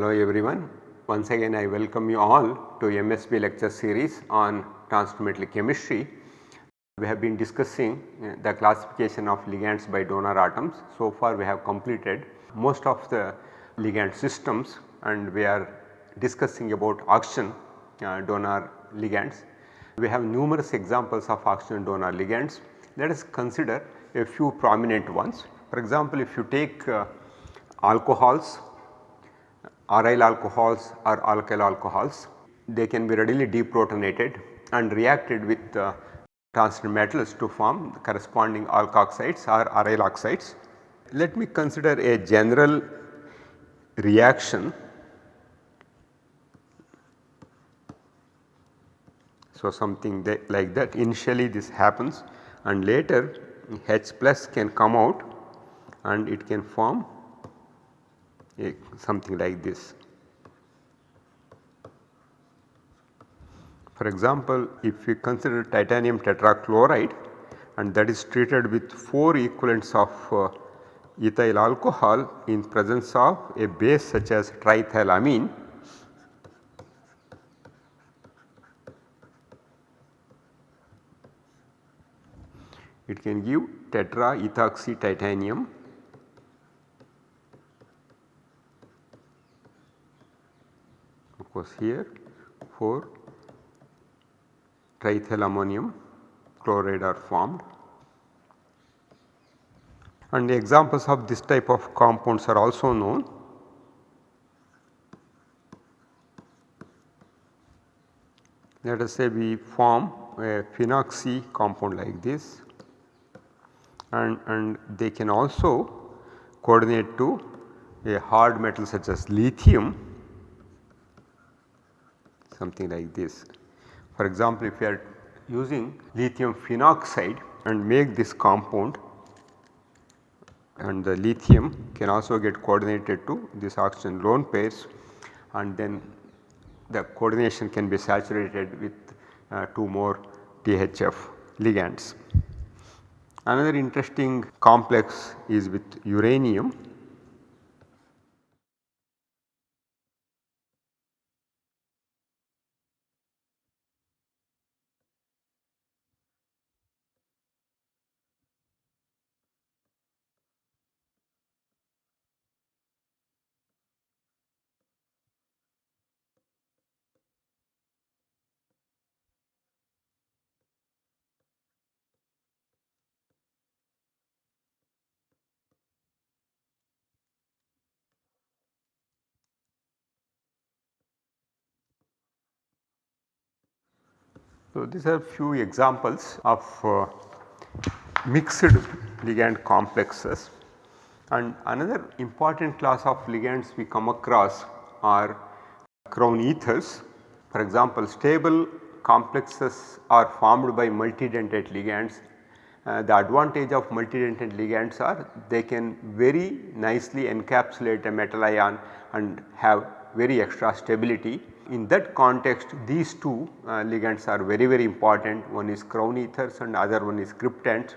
Hello everyone. Once again I welcome you all to MSB lecture series on transfer chemistry. We have been discussing uh, the classification of ligands by donor atoms. So far we have completed most of the ligand systems and we are discussing about oxygen uh, donor ligands. We have numerous examples of oxygen donor ligands. Let us consider a few prominent ones. For example, if you take uh, alcohols aryl alcohols or alkyl alcohols. They can be readily deprotonated and reacted with uh, transition metals to form corresponding alkoxides or aryl oxides. Let me consider a general reaction. So, something that like that initially this happens and later H plus can come out and it can form something like this. For example, if we consider titanium tetrachloride and that is treated with 4 equivalents of uh, ethyl alcohol in presence of a base such as triethylamine it can give tetraethoxy titanium course here for triethyl ammonium chloride are formed and the examples of this type of compounds are also known. Let us say we form a phenoxy compound like this and, and they can also coordinate to a hard metal such as lithium something like this. For example, if you are using lithium phenoxide and make this compound and the lithium can also get coordinated to this oxygen lone pairs and then the coordination can be saturated with uh, 2 more THF ligands. Another interesting complex is with uranium So, these are few examples of uh, mixed ligand complexes and another important class of ligands we come across are crown ethers. For example, stable complexes are formed by multidentate ligands. Uh, the advantage of multidentate ligands are they can very nicely encapsulate a metal ion and have very extra stability in that context these two uh, ligands are very very important one is crown ethers and other one is cryptands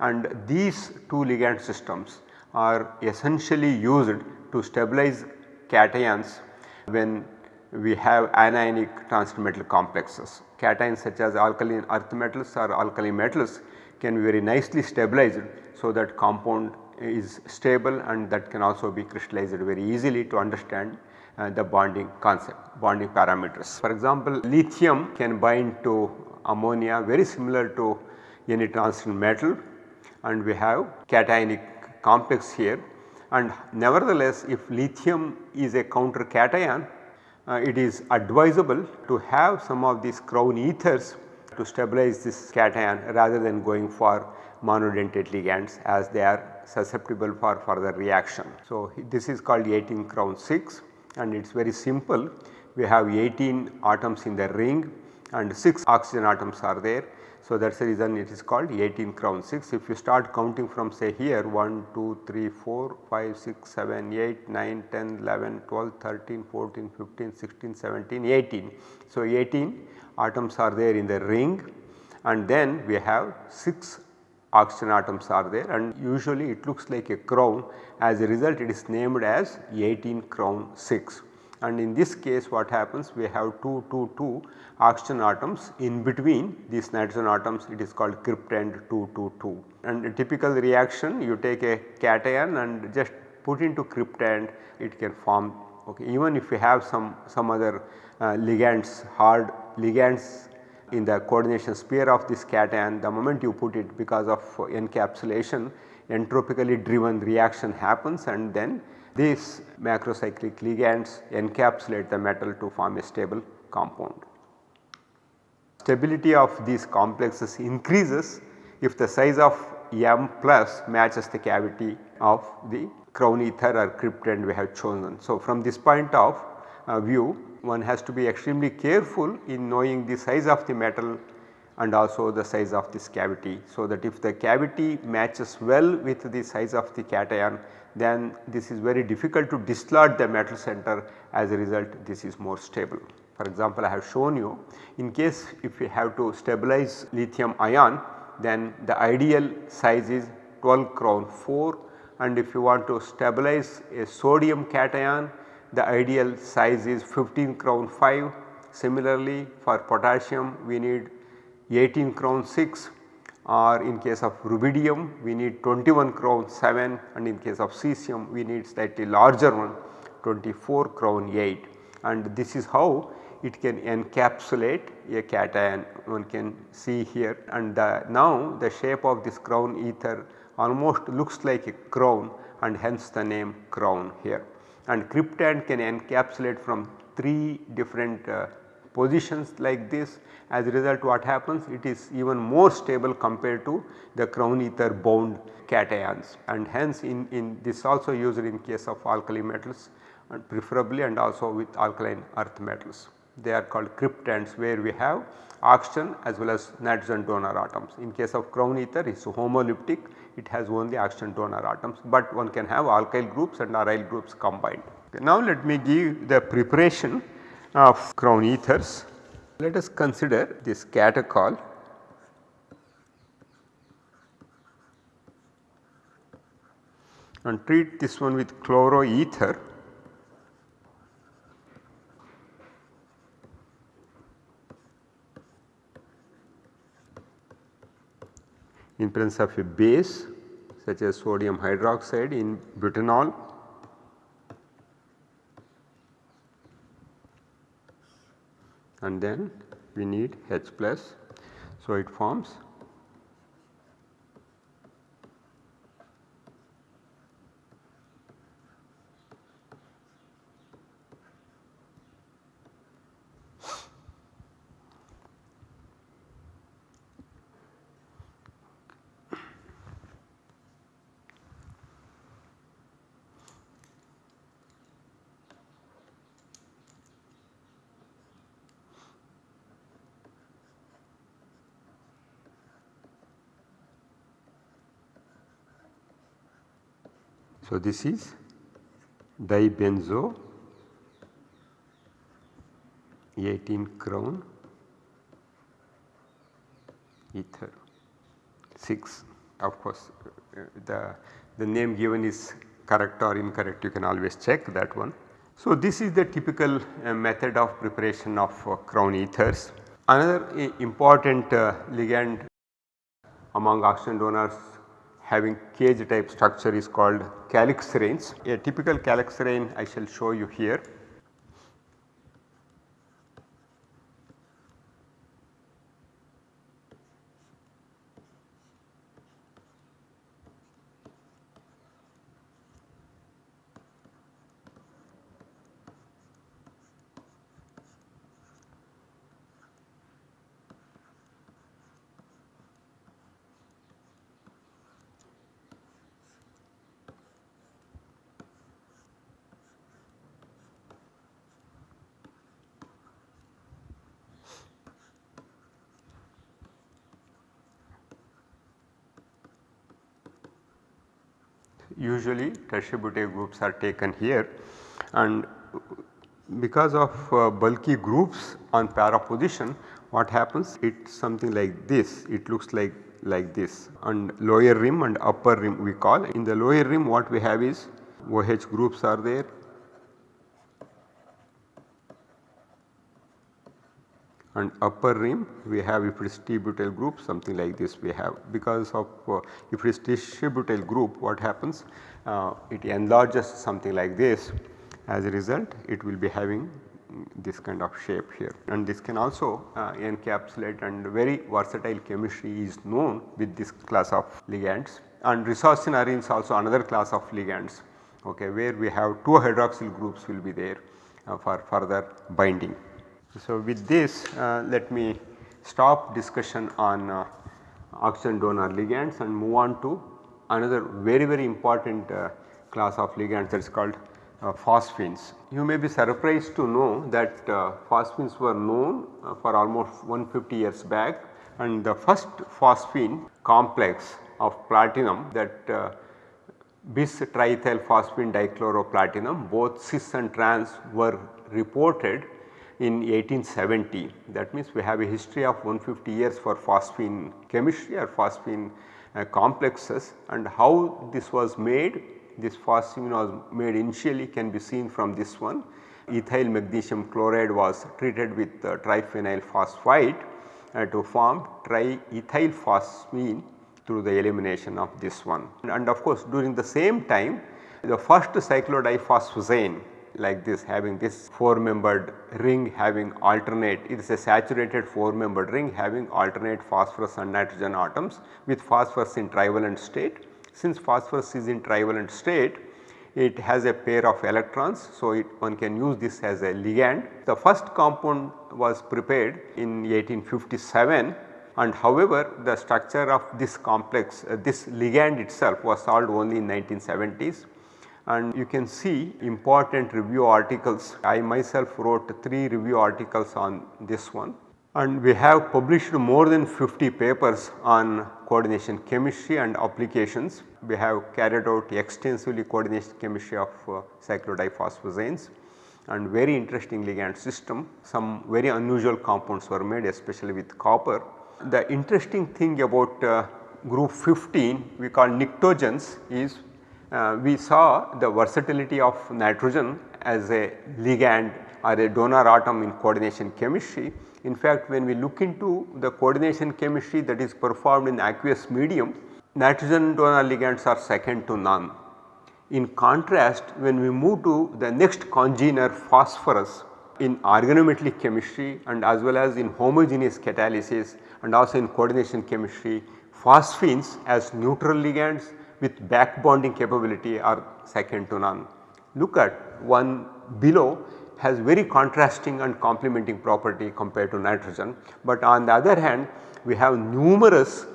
and these two ligand systems are essentially used to stabilize cations when we have anionic transition complexes. Cations such as alkaline earth metals or alkaline metals can be very nicely stabilized so that compound is stable and that can also be crystallized very easily to understand uh, the bonding concept, bonding parameters. For example, lithium can bind to ammonia very similar to any transition metal and we have cationic complex here and nevertheless if lithium is a counter cation uh, it is advisable to have some of these crown ethers to stabilize this cation rather than going for monodentate ligands as they are susceptible for further reaction. So, this is called 18 crown 6 and it is very simple. We have 18 atoms in the ring and 6 oxygen atoms are there. So, that is the reason it is called 18 crown 6. If you start counting from say here 1, 2, 3, 4, 5, 6, 7, 8, 9, 10, 11, 12, 13, 14, 15, 16, 17, 18. So, 18 atoms are there in the ring and then we have 6 oxygen atoms are there and usually it looks like a crown. As a result it is named as 18 crown 6 and in this case what happens we have 2 2 2 oxygen atoms. In between these nitrogen atoms it is called cryptand 2 2 2 and a typical reaction you take a cation and just put into cryptand it can form. Okay even if you have some some other uh, ligands hard ligands in the coordination sphere of this cation the moment you put it because of encapsulation entropically driven reaction happens and then these macrocyclic ligands encapsulate the metal to form a stable compound. Stability of these complexes increases if the size of M plus matches the cavity of the crown ether or cryptand we have chosen. So, from this point of Uh, view one has to be extremely careful in knowing the size of the metal and also the size of this cavity. So, that if the cavity matches well with the size of the cation then this is very difficult to dislodge the metal center as a result this is more stable. For example, I have shown you in case if we have to stabilize lithium ion then the ideal size is 12 crown 4 and if you want to stabilize a sodium cation the ideal size is 15 crown 5. Similarly, for potassium we need 18 crown 6 or in case of rubidium we need 21 crown 7 and in case of cesium we need slightly larger one 24 crown 8 and this is how it can encapsulate a cation. One can see here and the, now the shape of this crown ether almost looks like a crown and hence the name crown here and cryptand can encapsulate from 3 different uh, positions like this as a result what happens it is even more stable compared to the crown ether bound cations and hence in, in this also used in case of alkali metals and preferably and also with alkaline earth metals. They are called cryptands where we have oxygen as well as nitrogen donor atoms. In case of crown ether it is homoleptic it has only oxygen donor atoms, but one can have alkyl groups and aryl groups combined. Okay, now let me give the preparation of crown ethers. Let us consider this catechol and treat this one with chloroether in presence of a base such as sodium hydroxide in butanol and then we need H plus. So, it forms So, this is dibenzo 18 crown ether 6 of course the, the name given is correct or incorrect you can always check that one. So, this is the typical uh, method of preparation of uh, crown ethers. Another uh, important ligand among oxygen donors having cage type structure is called calixarenes. A typical calixarene I shall show you here. Usually butyl groups are taken here. And because of uh, bulky groups on para position what happens? It something like this. It looks like like this. And lower rim and upper rim we call. In the lower rim what we have is OH groups are there. And upper rim we have if it is T-butyl group something like this we have. Because of uh, if it is T-butyl group what happens uh, it enlarges something like this. As a result it will be having this kind of shape here. And this can also uh, encapsulate and very versatile chemistry is known with this class of ligands. And resorcinarenes is also another class of ligands okay, where we have two hydroxyl groups will be there uh, for further binding. So, with this uh, let me stop discussion on uh, oxygen donor ligands and move on to another very very important uh, class of ligands that is called uh, phosphines. You may be surprised to know that uh, phosphines were known uh, for almost 150 years back and the first phosphine complex of platinum that uh, bis triethyl phosphine dichloroplatinum both cis and trans were reported in 1870 that means we have a history of 150 years for phosphine chemistry or phosphine uh, complexes and how this was made this phosphine was made initially can be seen from this one ethyl magnesium chloride was treated with uh, triphenyl phosphide uh, to form triethyl phosphine through the elimination of this one. And of course, during the same time the first cyclodiphosphazane like this having this 4 membered ring having alternate it is a saturated 4 membered ring having alternate phosphorus and nitrogen atoms with phosphorus in trivalent state. Since phosphorus is in trivalent state it has a pair of electrons. So, it one can use this as a ligand. The first compound was prepared in 1857 and however the structure of this complex uh, this ligand itself was solved only in 1970s and you can see important review articles. I myself wrote 3 review articles on this one and we have published more than 50 papers on coordination chemistry and applications. We have carried out extensively coordination chemistry of uh, cyclodiphosphazanes and very interesting ligand system. Some very unusual compounds were made especially with copper the interesting thing about uh, group 15 we call pnictogens is uh, we saw the versatility of nitrogen as a ligand or a donor atom in coordination chemistry. In fact, when we look into the coordination chemistry that is performed in aqueous medium, nitrogen donor ligands are second to none. In contrast, when we move to the next congener phosphorus in organometallic chemistry and as well as in homogeneous catalysis and also in coordination chemistry phosphines as neutral ligands with back bonding capability are second to none. Look at one below has very contrasting and complementing property compared to nitrogen, but on the other hand we have numerous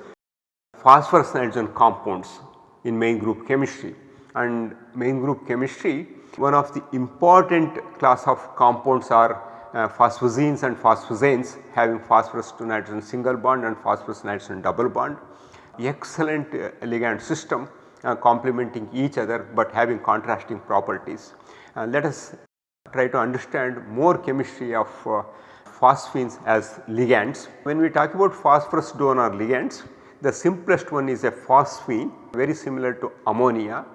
phosphorus nitrogen compounds in main group chemistry and main group chemistry one of the important class of compounds are uh, and phosphazanes having phosphorus to nitrogen single bond and phosphorus nitrogen double bond. Excellent uh, ligand system uh, complementing each other, but having contrasting properties. Uh, let us try to understand more chemistry of uh, phosphines as ligands. When we talk about phosphorus donor ligands, the simplest one is a phosphine very similar to ammonia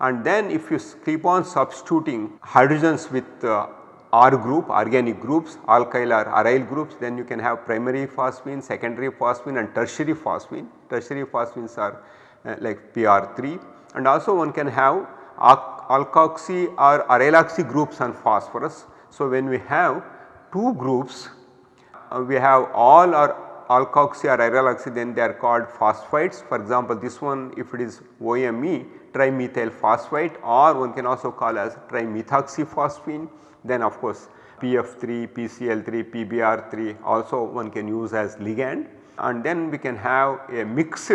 and then if you keep on substituting hydrogens with uh, R group organic groups alkyl or aryl groups then you can have primary phosphine, secondary phosphine and tertiary phosphine. Tertiary phosphines are like PR3 and also one can have alkoxy or aryloxy groups on phosphorus. So, when we have two groups uh, we have all our alkoxy or aryloxy then they are called phosphites. For example, this one if it is OME trimethyl phosphate or one can also call as trimethoxyphosphine then of course PF3, PCl3, PBr3 also one can use as ligand and then we can have a mixed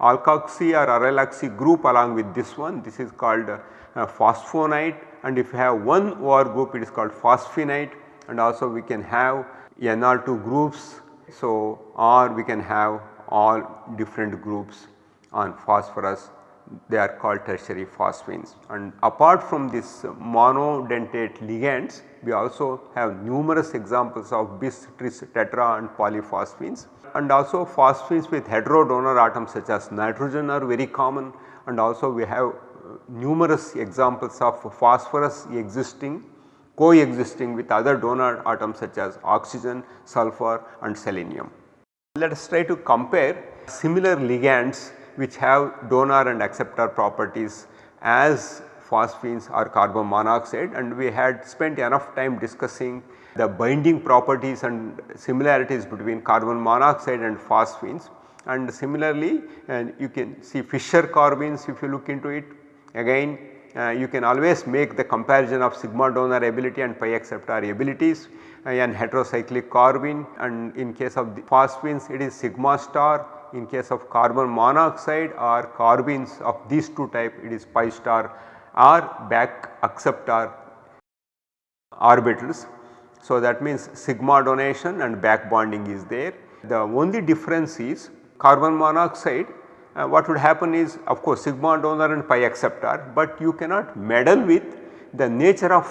alkoxy or aryloxy group along with this one. This is called uh, phosphonite. And if you have one OR group it is called phosphinite and also we can have NR2 groups. So, or we can have all different groups on phosphorus. They are called tertiary phosphines. And apart from this monodentate ligands, we also have numerous examples of bis, tris, tetra and polyphosphines and also phosphines with heterodonor atoms such as nitrogen are very common and also we have uh, numerous examples of phosphorus existing coexisting with other donor atoms such as oxygen, sulfur and selenium. Let us try to compare similar ligands which have donor and acceptor properties as phosphines or carbon monoxide and we had spent enough time discussing the binding properties and similarities between carbon monoxide and phosphines. And similarly and you can see Fischer carbenes if you look into it. Again uh, you can always make the comparison of sigma donor ability and pi acceptor abilities uh, and heterocyclic carbene and in case of the phosphines it is sigma star. In case of carbon monoxide or carbenes of these two type it is pi star or back acceptor orbitals. So, that means sigma donation and back bonding is there. The only difference is carbon monoxide uh, what would happen is of course sigma donor and pi acceptor, but you cannot meddle with the nature of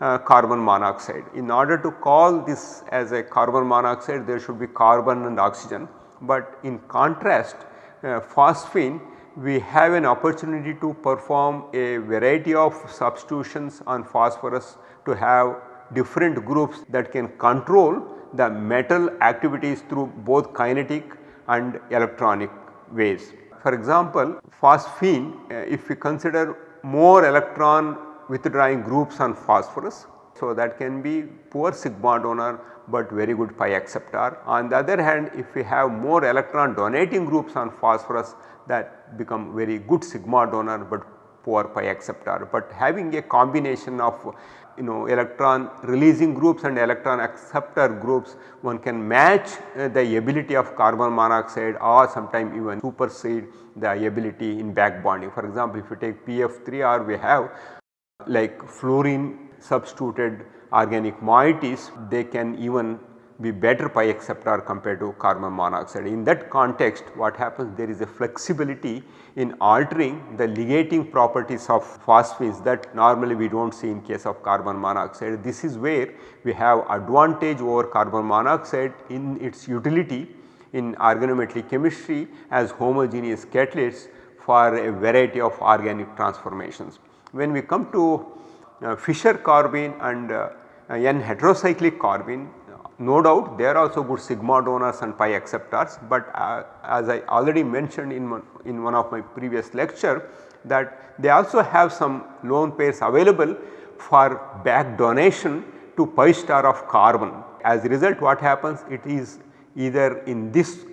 uh, carbon monoxide. In order to call this as a carbon monoxide there should be carbon and oxygen, but in contrast uh, phosphine we have an opportunity to perform a variety of substitutions on phosphorus to have different groups that can control the metal activities through both kinetic and electronic ways. For example, phosphine uh, if we consider more electron withdrawing groups on phosphorus. So, that can be poor sigma donor but very good pi acceptor. On the other hand if we have more electron donating groups on phosphorus that become very good sigma donor but poor pi acceptor. But having a combination of you know electron releasing groups and electron acceptor groups one can match uh, the ability of carbon monoxide or sometime even supersede the ability in back bonding. For example, if you take PF3R we have like fluorine substituted organic moieties they can even be better pi acceptor compared to carbon monoxide. In that context what happens there is a flexibility in altering the ligating properties of phosphines that normally we do not see in case of carbon monoxide. This is where we have advantage over carbon monoxide in its utility in organometallic chemistry as homogeneous catalysts for a variety of organic transformations. When we come to uh, Fischer carbene and uh, N heterocyclic carbene no doubt they are also good sigma donors and pi acceptors, but uh, as I already mentioned in one, in one of my previous lecture that they also have some lone pairs available for back donation to pi star of carbon. As a result what happens? It is either in this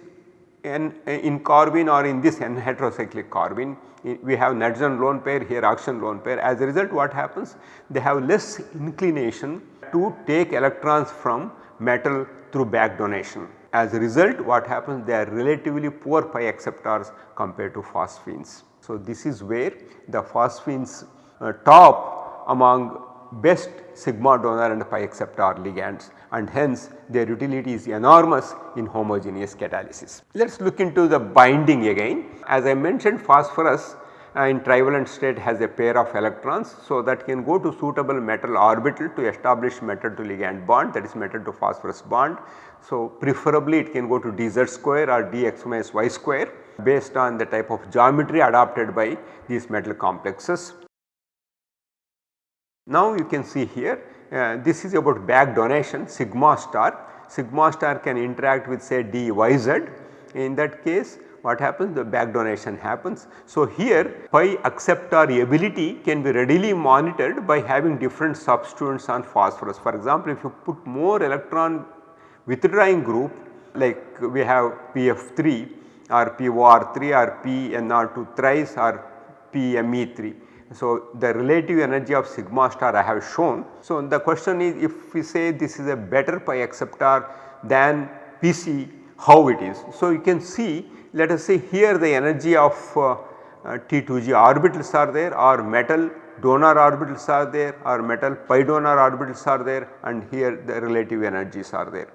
n in carbene or in this n heterocyclic carbene we have nitrogen lone pair here oxygen lone pair. As a result what happens? They have less inclination to take electrons from metal through back donation. As a result what happens they are relatively poor pi acceptors compared to phosphines. So, this is where the phosphines uh, top among best sigma donor and pi acceptor ligands and hence their utility is enormous in homogeneous catalysis. Let us look into the binding again. As I mentioned phosphorus in trivalent state has a pair of electrons. So, that can go to suitable metal orbital to establish metal to ligand bond that is metal to phosphorus bond. So, preferably it can go to dz square or dx minus y square based on the type of geometry adopted by these metal complexes. Now, you can see here uh, this is about back donation sigma star. Sigma star can interact with say dyz in that case what happens the back donation happens. So, here pi acceptor ability can be readily monitored by having different substituents on phosphorus. For example, if you put more electron withdrawing group like we have PF3 or POR3 or PNR2 thrice or PME3. So, the relative energy of sigma star I have shown. So, the question is if we say this is a better pi acceptor than PC how it is. So, you can see let us say here the energy of uh, uh, T2g orbitals are there or metal donor orbitals are there or metal pi donor orbitals are there and here the relative energies are there.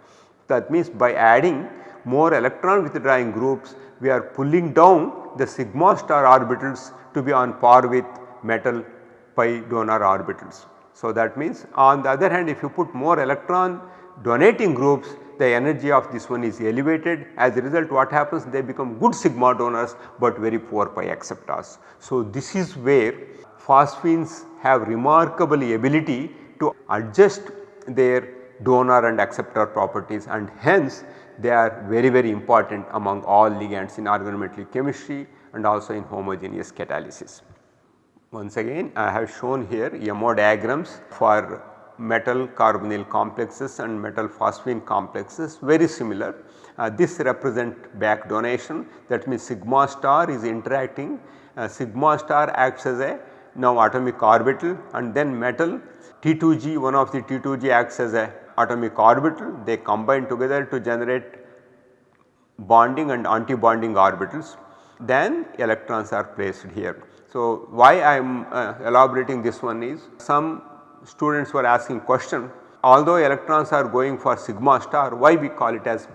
That means by adding more electron withdrawing groups we are pulling down the sigma star orbitals to be on par with metal pi donor orbitals. So, that means on the other hand if you put more electron donating groups the energy of this one is elevated as a result what happens they become good sigma donors but very poor pi acceptors. So, this is where phosphines have remarkable ability to adjust their donor and acceptor properties and hence they are very very important among all ligands in organometallic chemistry and also in homogeneous catalysis. Once again I have shown here MO diagrams for metal carbonyl complexes and metal phosphine complexes very similar. Uh, this represent back donation that means sigma star is interacting uh, sigma star acts as a now atomic orbital and then metal T2G one of the T2G acts as a atomic orbital they combine together to generate bonding and anti-bonding orbitals then electrons are placed here. So, why I am uh, elaborating this one is some students were asking question although electrons are going for sigma star why we call it as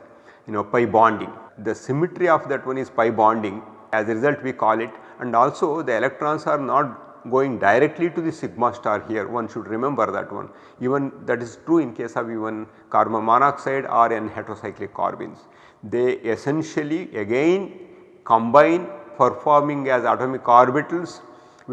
you know pi bonding. The symmetry of that one is pi bonding as a result we call it and also the electrons are not going directly to the sigma star here one should remember that one even that is true in case of even carbon monoxide or n heterocyclic carbenes. They essentially again combine for forming as atomic orbitals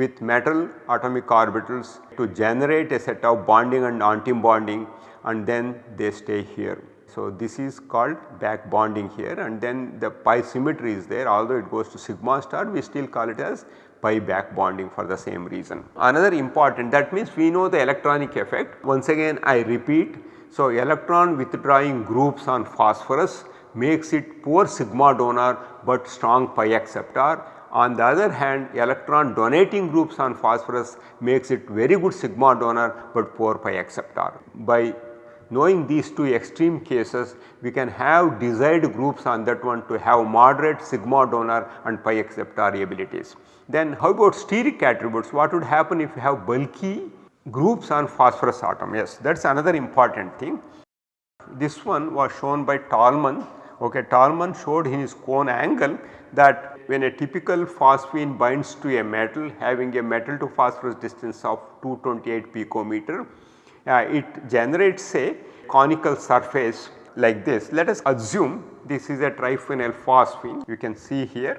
with metal atomic orbitals to generate a set of bonding and anti-bonding and then they stay here. So, this is called back bonding here and then the pi symmetry is there although it goes to sigma star we still call it as pi back bonding for the same reason. Another important that means we know the electronic effect once again I repeat. So, electron withdrawing groups on phosphorus makes it poor sigma donor but strong pi acceptor. On the other hand electron donating groups on phosphorus makes it very good sigma donor but poor pi acceptor. By knowing these two extreme cases we can have desired groups on that one to have moderate sigma donor and pi acceptor abilities. Then how about steric attributes what would happen if you have bulky groups on phosphorus atom yes that is another important thing. This one was shown by Tolman okay Tolman showed in his cone angle that when a typical phosphine binds to a metal having a metal to phosphorus distance of 228 picometer uh, it generates a conical surface like this. Let us assume this is a triphenyl phosphine you can see here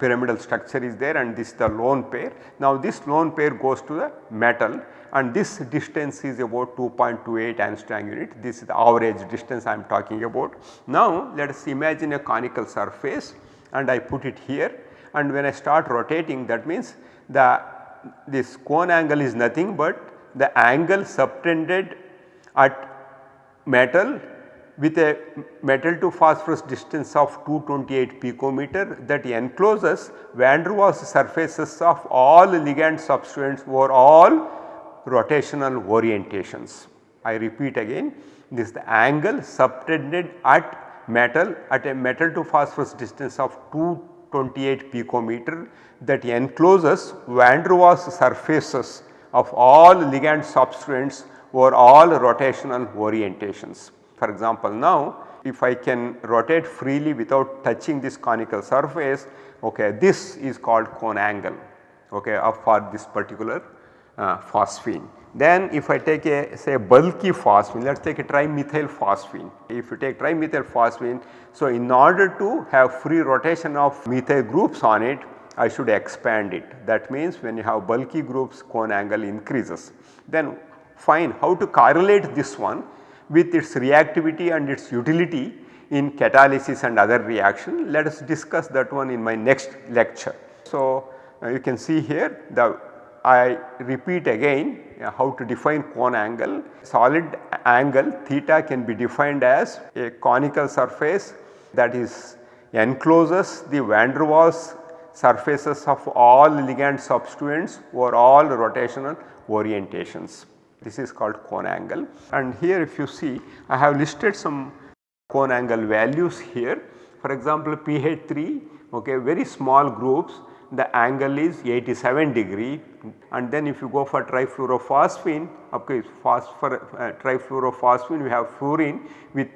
pyramidal structure is there and this is the lone pair. Now this lone pair goes to the metal and this distance is about 2.28 angstrom unit this is the average distance I am talking about. Now let us imagine a conical surface and I put it here and when I start rotating that means the this cone angle is nothing but the angle subtended at metal with a metal to phosphorus distance of 228 picometer that encloses van der Waals surfaces of all ligand substituents over all rotational orientations. I repeat again this is the angle subtended at metal at a metal to phosphorus distance of 228 picometer that encloses van der Waals surfaces of all ligand substrates over all rotational orientations. For example, now if I can rotate freely without touching this conical surface, okay, this is called cone angle okay, for this particular uh, phosphine. Then if I take a say bulky phosphine, let us take a trimethyl phosphine. If you take trimethyl phosphine, so in order to have free rotation of methyl groups on it, I should expand it. That means when you have bulky groups cone angle increases. Then fine how to correlate this one with its reactivity and its utility in catalysis and other reaction. Let us discuss that one in my next lecture. So, uh, you can see here the I repeat again Uh, how to define cone angle. Solid angle theta can be defined as a conical surface that is encloses the van der Waals surfaces of all ligand substituents or all rotational orientations. This is called cone angle and here if you see I have listed some cone angle values here. For example, PH3 okay very small groups the angle is 87 degree and then if you go for trifluorophosphine okay phosphor uh, trifluorophosphine we have fluorine with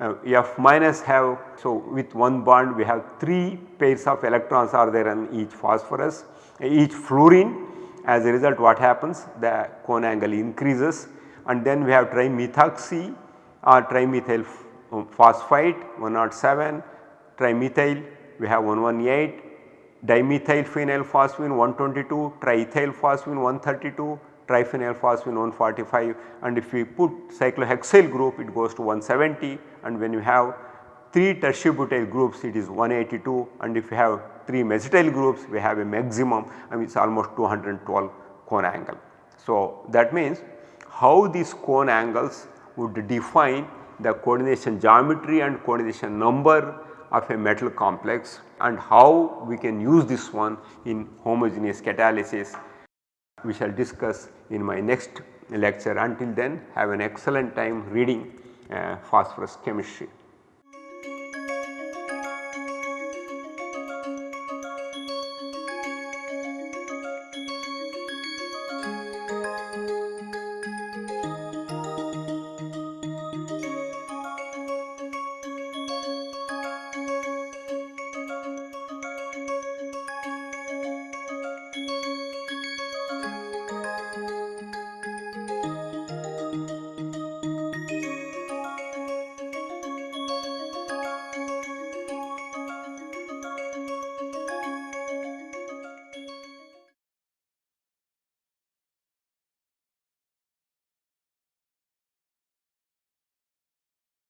uh, F minus have. So with one bond we have 3 pairs of electrons are there in each phosphorus each fluorine. As a result what happens? The cone angle increases. And then we have trimethoxy or trimethyl phosphite 107 trimethyl we have 118 dimethyl phenyl phosphine 122 triethyl phosphine 132 triphenyl phosphine 145 and if we put cyclohexyl group it goes to 170 and when you have 3 tertiary groups it is 182 and if you have 3 mesityl groups we have a maximum I mean it is almost 212 cone angle. So, that means how these cone angles would define the coordination geometry and coordination number of a metal complex and how we can use this one in homogeneous catalysis we shall discuss in my next lecture until then have an excellent time reading uh, phosphorus chemistry.